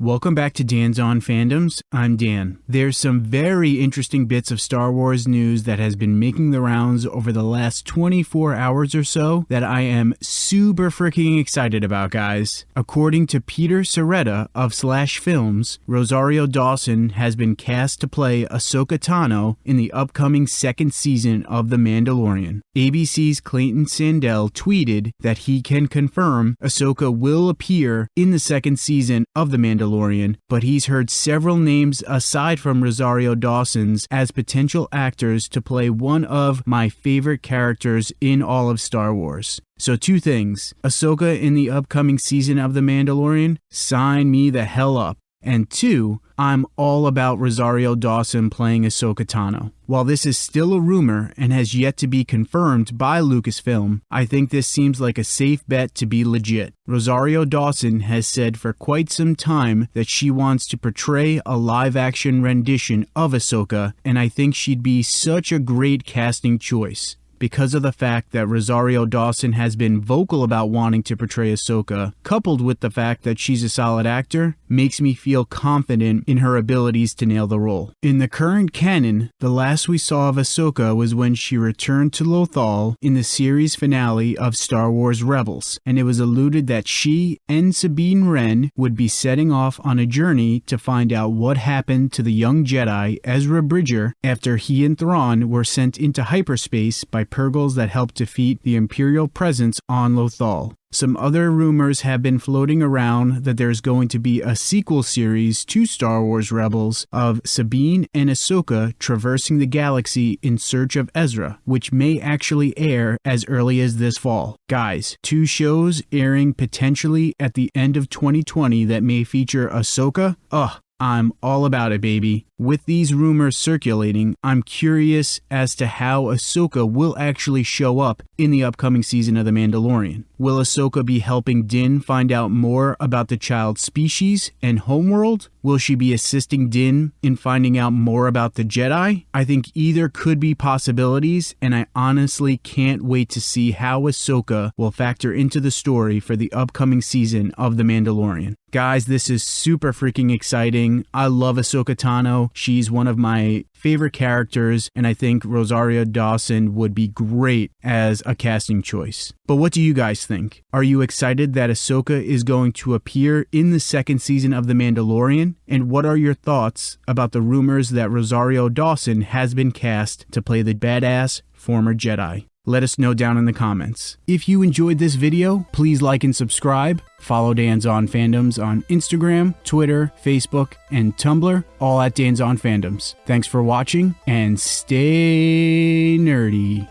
Welcome back to Dan's On Fandoms. I'm Dan. There's some very interesting bits of Star Wars news that has been making the rounds over the last 24 hours or so that I am super freaking excited about, guys. According to Peter Sciretta of Slash Films, Rosario Dawson has been cast to play Ahsoka Tano in the upcoming second season of The Mandalorian. ABC's Clayton Sandell tweeted that he can confirm Ahsoka will appear in the second season of The Mandalorian Mandalorian, but he's heard several names aside from Rosario Dawson's as potential actors to play one of my favorite characters in all of Star Wars. So, two things Ahsoka in the upcoming season of The Mandalorian, sign me the hell up. And two, I'm all about Rosario Dawson playing Ahsoka Tano. While this is still a rumor and has yet to be confirmed by Lucasfilm, I think this seems like a safe bet to be legit. Rosario Dawson has said for quite some time that she wants to portray a live action rendition of Ahsoka, and I think she'd be such a great casting choice because of the fact that Rosario Dawson has been vocal about wanting to portray Ahsoka, coupled with the fact that she's a solid actor, makes me feel confident in her abilities to nail the role. In the current canon, the last we saw of Ahsoka was when she returned to Lothal in the series finale of Star Wars Rebels, and it was alluded that she and Sabine Wren would be setting off on a journey to find out what happened to the young Jedi Ezra Bridger after he and Thrawn were sent into hyperspace by Purrgils that helped defeat the Imperial presence on Lothal. Some other rumors have been floating around that there's going to be a sequel series to Star Wars Rebels of Sabine and Ahsoka traversing the galaxy in search of Ezra, which may actually air as early as this fall. Guys, two shows airing potentially at the end of 2020 that may feature Ahsoka. Ugh, I'm all about it, baby. With these rumors circulating, I'm curious as to how Ahsoka will actually show up in the upcoming season of The Mandalorian. Will Ahsoka be helping Din find out more about the child's species and homeworld? Will she be assisting Din in finding out more about the Jedi? I think either could be possibilities, and I honestly can't wait to see how Ahsoka will factor into the story for the upcoming season of The Mandalorian. Guys, this is super freaking exciting. I love Ahsoka Tano. She's one of my favorite characters, and I think Rosario Dawson would be great as a casting choice. But what do you think? Are you excited that Ahsoka is going to appear in the second season of The Mandalorian? And what are your thoughts about the rumors that Rosario Dawson has been cast to play the badass former Jedi? Let us know down in the comments. If you enjoyed this video, please like and subscribe. Follow Dan's On Fandoms on Instagram, Twitter, Facebook, and Tumblr, all at Dan's On Fandoms. Thanks for watching and stay nerdy.